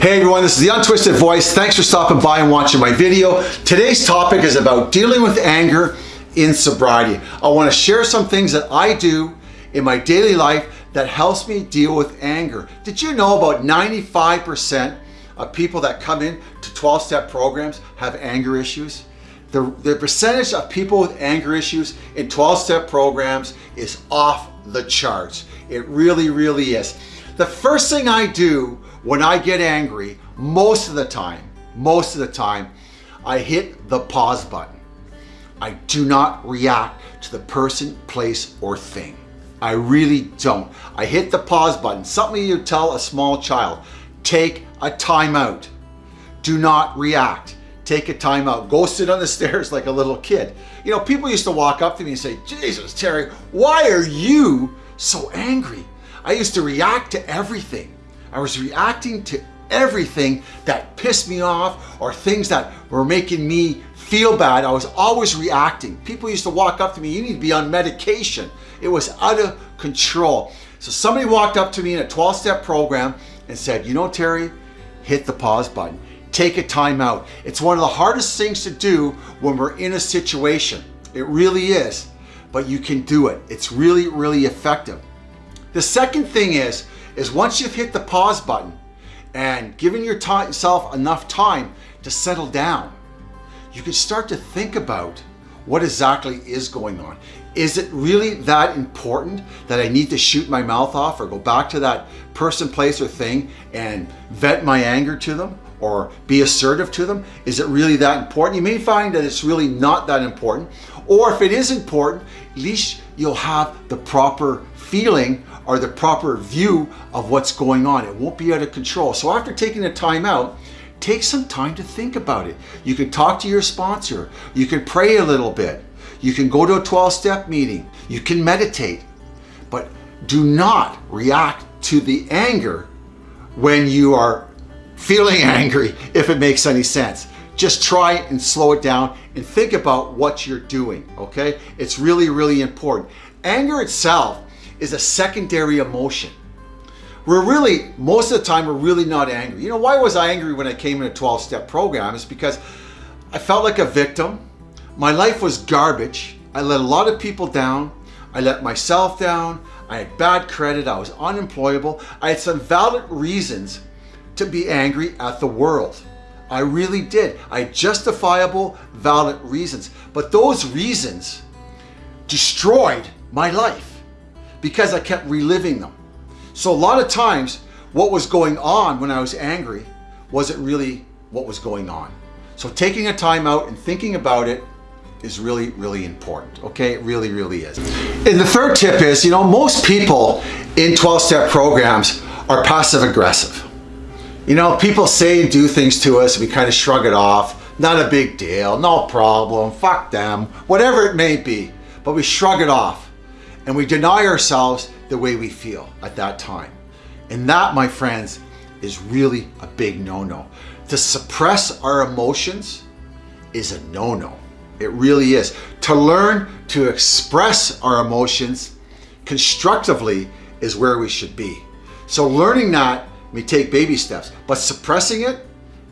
Hey everyone, this is the Untwisted Voice. Thanks for stopping by and watching my video. Today's topic is about dealing with anger in sobriety. I want to share some things that I do in my daily life that helps me deal with anger. Did you know about 95% of people that come in to 12-step programs have anger issues? The, the percentage of people with anger issues in 12-step programs is off the charts. It really, really is. The first thing I do when I get angry, most of the time, most of the time, I hit the pause button. I do not react to the person, place, or thing. I really don't. I hit the pause button. Something you tell a small child, take a timeout. Do not react. Take a timeout. Go sit on the stairs like a little kid. You know, people used to walk up to me and say, Jesus, Terry, why are you so angry? I used to react to everything. I was reacting to everything that pissed me off or things that were making me feel bad. I was always reacting. People used to walk up to me, you need to be on medication. It was out of control. So somebody walked up to me in a 12-step program and said, you know, Terry, hit the pause button. Take a time out. It's one of the hardest things to do when we're in a situation. It really is, but you can do it. It's really, really effective. The second thing is, is once you've hit the pause button and given yourself enough time to settle down, you can start to think about what exactly is going on. Is it really that important that I need to shoot my mouth off or go back to that person, place, or thing and vent my anger to them or be assertive to them? Is it really that important? You may find that it's really not that important. Or if it is important, at least you'll have the proper feeling or the proper view of what's going on. It won't be out of control. So after taking the time out, take some time to think about it. You can talk to your sponsor. You can pray a little bit. You can go to a 12-step meeting. You can meditate. But do not react to the anger when you are feeling angry, if it makes any sense. Just try and slow it down and think about what you're doing, okay? It's really, really important. Anger itself is a secondary emotion. We're really, most of the time, we're really not angry. You know, why was I angry when I came in a 12-step program? Is because I felt like a victim. My life was garbage. I let a lot of people down. I let myself down. I had bad credit. I was unemployable. I had some valid reasons to be angry at the world. I really did. I had justifiable, valid reasons. But those reasons destroyed my life because I kept reliving them. So a lot of times what was going on when I was angry wasn't really what was going on. So taking a time out and thinking about it is really, really important. Okay, it really, really is. And the third tip is, you know, most people in 12-step programs are passive aggressive. You know, people say and do things to us, we kind of shrug it off. Not a big deal, no problem, fuck them, whatever it may be. But we shrug it off and we deny ourselves the way we feel at that time. And that, my friends, is really a big no-no. To suppress our emotions is a no-no. It really is. To learn to express our emotions constructively is where we should be. So learning that may take baby steps, but suppressing it,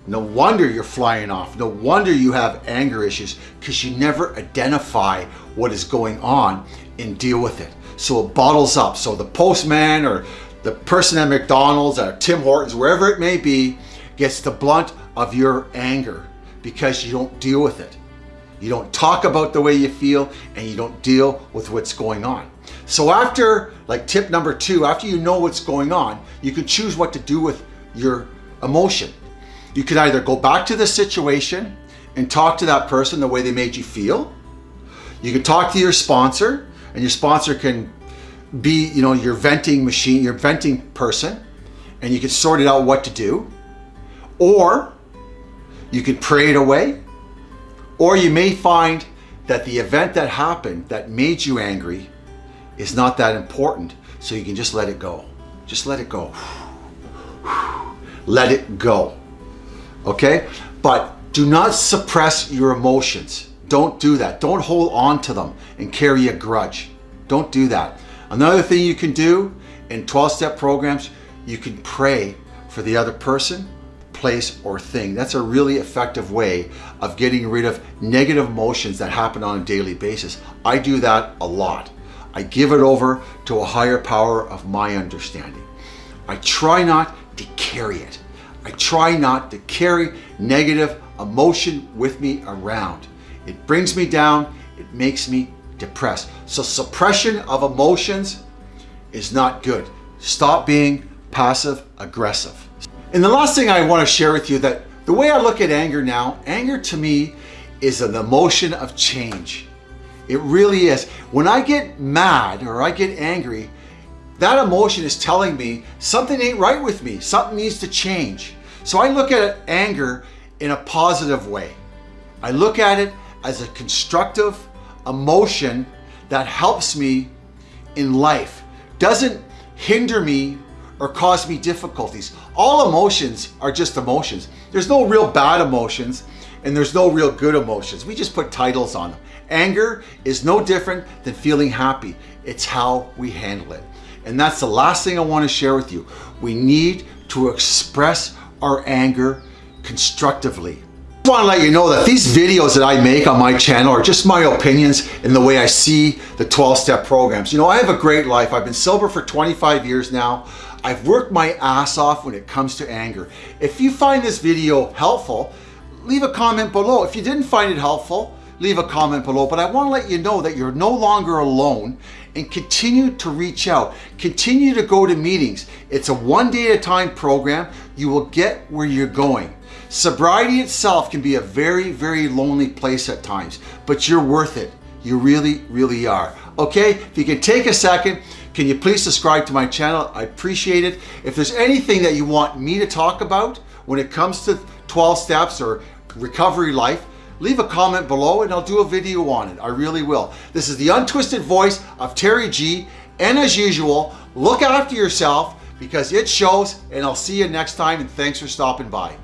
no wonder you're flying off. No wonder you have anger issues because you never identify what is going on and deal with it. So it bottles up. So the postman or the person at McDonald's or Tim Hortons, wherever it may be, gets the blunt of your anger because you don't deal with it. You don't talk about the way you feel and you don't deal with what's going on. So after, like tip number two, after you know what's going on, you can choose what to do with your emotion. You could either go back to the situation and talk to that person the way they made you feel. You can talk to your sponsor and your sponsor can be, you know, your venting machine, your venting person, and you can sort it out what to do. Or you can pray it away. Or you may find that the event that happened that made you angry is not that important. So you can just let it go. Just let it go. Let it go. Okay? But do not suppress your emotions. Don't do that. Don't hold on to them and carry a grudge. Don't do that. Another thing you can do in 12-step programs, you can pray for the other person place, or thing. That's a really effective way of getting rid of negative emotions that happen on a daily basis. I do that a lot. I give it over to a higher power of my understanding. I try not to carry it. I try not to carry negative emotion with me around. It brings me down, it makes me depressed. So suppression of emotions is not good. Stop being passive aggressive. And the last thing I want to share with you that the way I look at anger now, anger to me is an emotion of change. It really is. When I get mad or I get angry, that emotion is telling me something ain't right with me. Something needs to change. So I look at anger in a positive way. I look at it as a constructive emotion that helps me in life. Doesn't hinder me or cause me difficulties. All emotions are just emotions. There's no real bad emotions and there's no real good emotions. We just put titles on them. Anger is no different than feeling happy. It's how we handle it. And that's the last thing I want to share with you. We need to express our anger constructively. I want to let you know that these videos that I make on my channel are just my opinions and the way I see the 12-step programs. You know, I have a great life. I've been sober for 25 years now. I've worked my ass off when it comes to anger. If you find this video helpful, leave a comment below. If you didn't find it helpful, leave a comment below. But I want to let you know that you're no longer alone and continue to reach out. Continue to go to meetings. It's a one day at a time program. You will get where you're going. Sobriety itself can be a very, very lonely place at times, but you're worth it. You really, really are. Okay, if you can take a second, can you please subscribe to my channel? I appreciate it. If there's anything that you want me to talk about when it comes to 12 steps or recovery life, leave a comment below and I'll do a video on it. I really will. This is the untwisted voice of Terry G. And as usual, look after yourself because it shows and I'll see you next time and thanks for stopping by.